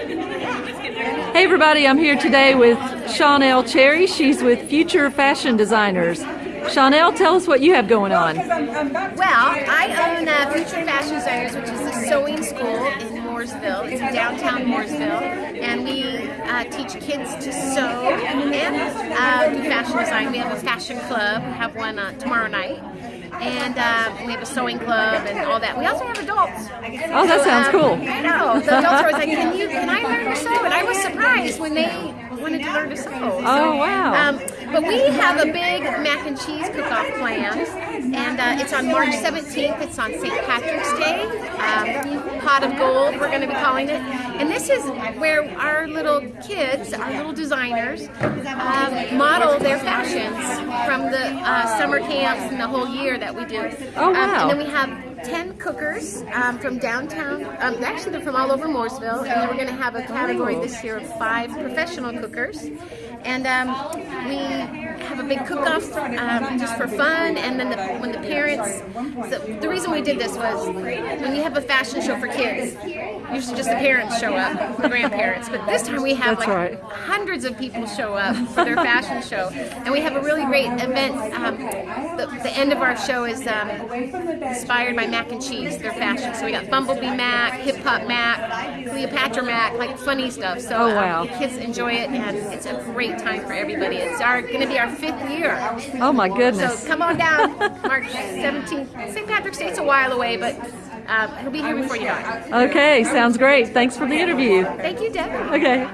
Hey everybody, I'm here today with Shawnell Cherry. She's with Future Fashion Designers. Shawnell, tell us what you have going on. Well, I own uh, Future Fashion Designers, which is a sewing school in Mooresville. It's in downtown Mooresville, and we uh, teach kids to sew and uh, do fashion design. We have a fashion club. We have one uh, tomorrow night. And uh, we have a sewing club and all that. We also have adults. Oh, that sounds um, cool. I know. The adults are always like, "Can you? Can I learn to sew?" And I was surprised when they wanted to learn to sew. So, Oh, wow. Um, but we have a big mac and cheese cook-off planned, and uh, it's on March 17th. It's on St. Patrick's Day. Um, Pot of Gold, we're going to be calling it. And this is where our little kids, our little designers, um, model their fashions from the uh, summer camps and the whole year that we do. Oh, Um, and then we have 10 cookers um, from downtown. Um, actually, they're from all over Mooresville. And then we're going to have a category this year of five professional cookers. And um, we have a big cook-off um, just for fun. And then the, when the parents, so the reason we did this was when you have a fashion show for kids, usually just the parents show up, the grandparents. But this time we have That's like right. Hundreds of people show up for their fashion show. And we have a really great event. Um, the, the end of our show is um, inspired by mac and cheese, their fashion. So we got Bumblebee Mac, Hip Hop Mac, Cleopatra Mac, like funny stuff. So Oh, wow. um, kids enjoy it, and it's a great time for everybody. It's our going to be our fifth year. Oh my goodness! So come on down, March 17th. St. Patrick's Day, it's a while away, but um, it'll be here before you know it. Okay, sounds great. Thanks for the interview. Thank you, Deb. Okay.